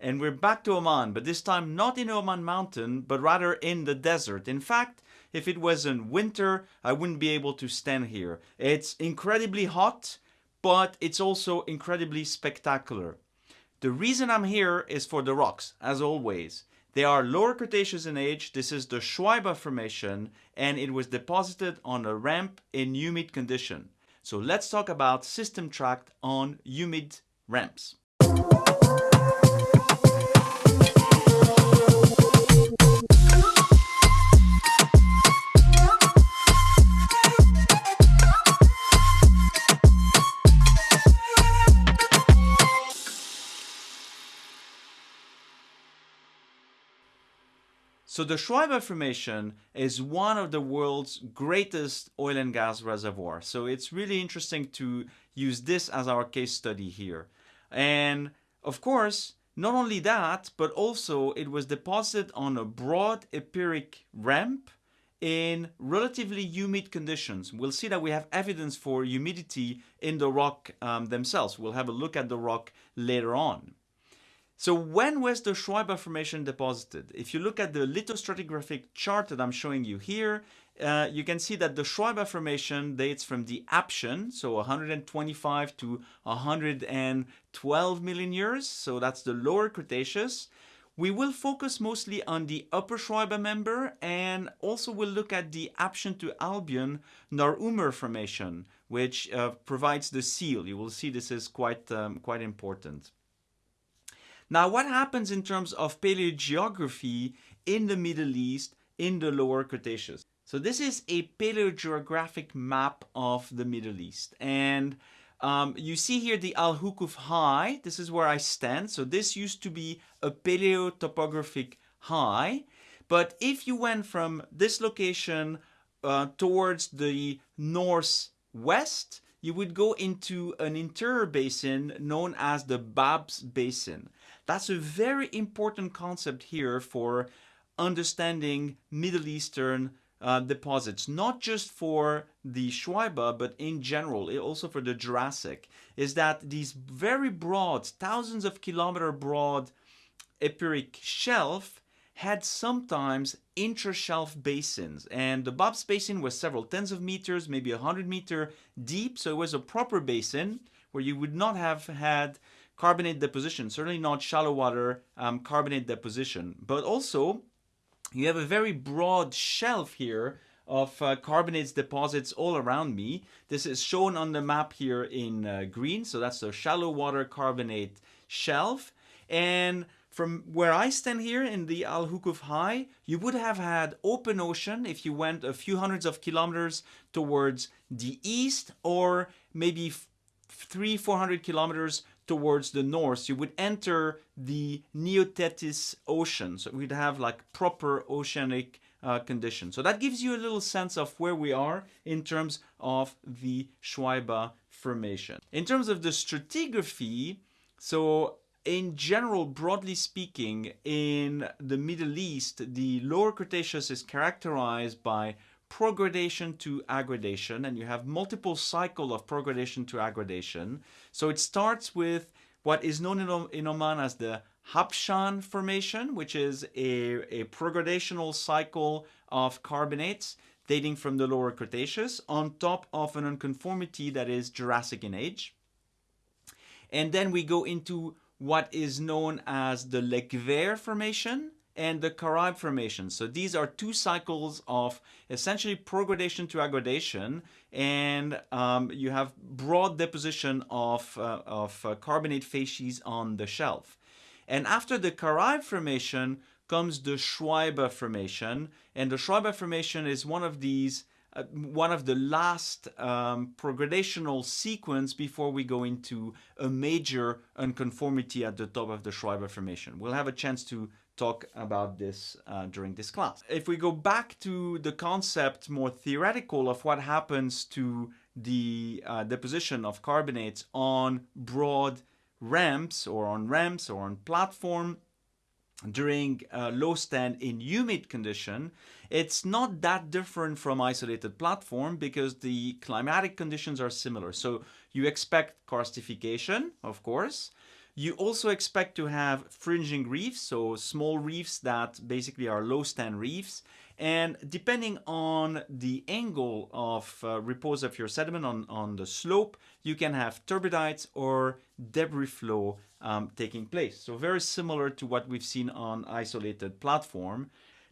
and we're back to Oman, but this time not in Oman mountain, but rather in the desert. In fact, if it was in winter, I wouldn't be able to stand here. It's incredibly hot, but it's also incredibly spectacular. The reason I'm here is for the rocks, as always. They are lower Cretaceous in age. This is the Shuaiba Formation, and it was deposited on a ramp in humid condition. So let's talk about system tract on humid ramps. So the Shuaiba Formation is one of the world's greatest oil and gas reservoirs. So it's really interesting to use this as our case study here. And of course, not only that, but also it was deposited on a broad epeiric ramp in relatively humid conditions. We'll see that we have evidence for humidity in the rock um, themselves. We'll have a look at the rock later on. So when was the Shuaiba Formation deposited? If you look at the lithostratigraphic chart that I'm showing you here, uh, you can see that the Shuaiba Formation dates from the Aptian, so 125 to 112 million years, so that's the lower Cretaceous. We will focus mostly on the upper Shuaiba member and also we'll look at the Aptian to Albian Nahr Umr Formation, which uh, provides the seal. You will see this is quite, um, quite important. Now, what happens in terms of paleogeography in the Middle East in the lower Cretaceous? So this is a paleogeographic map of the Middle East. And um, you see here the Al Huqf High. This is where I stand. So this used to be a paleotopographic high. But if you went from this location uh, towards the northwest, you would go into an interior basin known as the Babs Basin. That's a very important concept here for understanding Middle Eastern uh, deposits, not just for the Shuaiba, but in general, also for the Jurassic, is that these very broad, thousands of kilometer broad epeiric shelf had sometimes intra-shelf basins and the Babs basin was several tens of meters, maybe a hundred meter deep, so it was a proper basin where you would not have had carbonate deposition, certainly not shallow water um, carbonate deposition. But also, you have a very broad shelf here of uh, carbonates deposits all around me. This is shown on the map here in uh, green, so that's the shallow water carbonate shelf. And from where I stand here in the Al Huqf High, you would have had open ocean if you went a few hundreds of kilometers towards the east or maybe three, 400 kilometers towards the north, you would enter the Neotethys Ocean. So we'd have like proper oceanic uh, conditions. So that gives you a little sense of where we are in terms of the Shuaiba Formation. In terms of the stratigraphy, so in general, broadly speaking, in the Middle East, the lower Cretaceous is characterized by progradation to aggradation and you have multiple cycle of progradation to aggradation. So it starts with what is known in, in Oman as the Habshan formation, which is a, a progradational cycle of carbonates dating from the lower Cretaceous on top of an unconformity that is Jurassic in age. And then we go into what is known as the Lekhwair formation, and the Kharaib formation. So these are two cycles of essentially progradation to aggradation and um, you have broad deposition of, uh, of uh, carbonate facies on the shelf. And after the Kharaib formation comes the Shuaiba formation and the Shuaiba formation is one of these uh, one of the last um, progradational sequence before we go into a major unconformity at the top of the Shuaiba formation. We'll have a chance to talk about this uh, during this class. If we go back to the concept more theoretical of what happens to the uh, deposition of carbonates on broad ramps or on ramps or on platform during uh, low stand in humid condition, it's not that different from isolated platform because the climatic conditions are similar. So you expect karstification, of course, You also expect to have fringing reefs, so small reefs that basically are low stand reefs. And depending on the angle of uh, repose of your sediment on, on the slope, you can have turbidites or debris flow um, taking place. So very similar to what we've seen on isolated platform.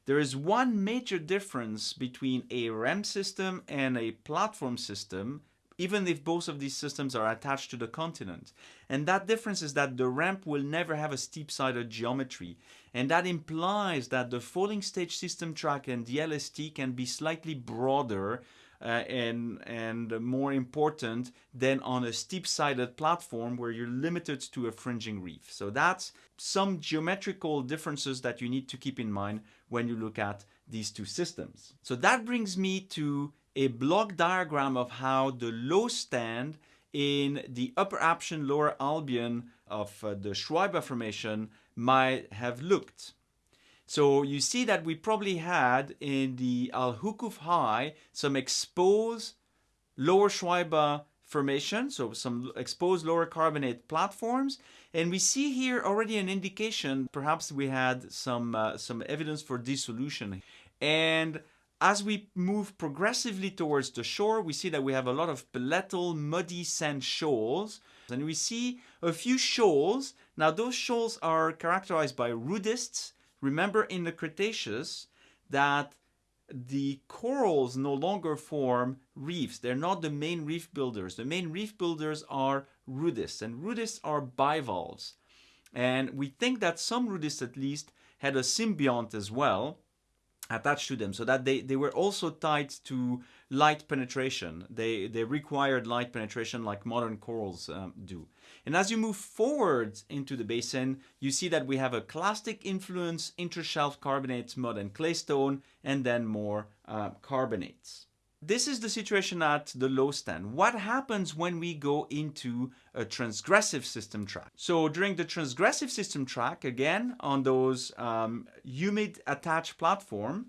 There is one major difference between a ramp system and a platform system even if both of these systems are attached to the continent. And that difference is that the ramp will never have a steep-sided geometry. And that implies that the falling stage system track and the LST can be slightly broader uh, and, and more important than on a steep-sided platform where you're limited to a fringing reef. So that's some geometrical differences that you need to keep in mind when you look at these two systems. So that brings me to a block diagram of how the low stand in the upper Aptian, lower Albian of uh, the Shuaiba Formation might have looked. So you see that we probably had in the Al Huqf High some exposed lower Shuaiba formation, so some exposed lower carbonate platforms. And we see here already an indication, perhaps we had some, uh, some evidence for dissolution. And as we move progressively towards the shore, we see that we have a lot of paletal, muddy sand shoals. And we see a few shoals. Now those shoals are characterized by rudists. Remember in the Cretaceous that the corals no longer form reefs. They're not the main reef builders. The main reef builders are rudists. And rudists are bivalves. And we think that some rudists at least had a symbiont as well attached to them so that they, they were also tied to light penetration. They, they required light penetration like modern corals um, do. And as you move forward into the basin, you see that we have a clastic influence, intershelf carbonates, mud and claystone, and then more uh, carbonates. This is the situation at the low stand. What happens when we go into a transgressive system track? So during the transgressive system track, again, on those um, humid attached platform,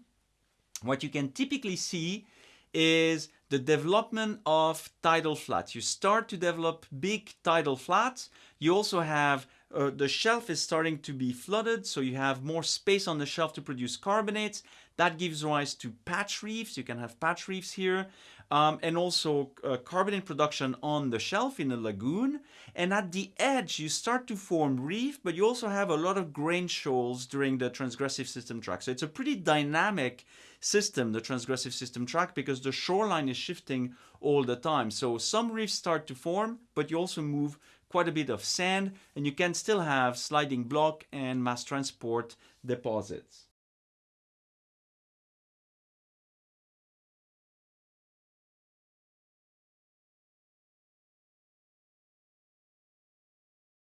what you can typically see is the development of tidal flats. You start to develop big tidal flats. You also have uh, the shelf is starting to be flooded, so you have more space on the shelf to produce carbonates. That gives rise to patch reefs. You can have patch reefs here. Um, and also uh, carbonate production on the shelf in the lagoon. And at the edge, you start to form reef, but you also have a lot of grain shoals during the transgressive system track. So it's a pretty dynamic system, the transgressive system track, because the shoreline is shifting all the time. So some reefs start to form, but you also move quite a bit of sand and you can still have sliding block and mass transport deposits.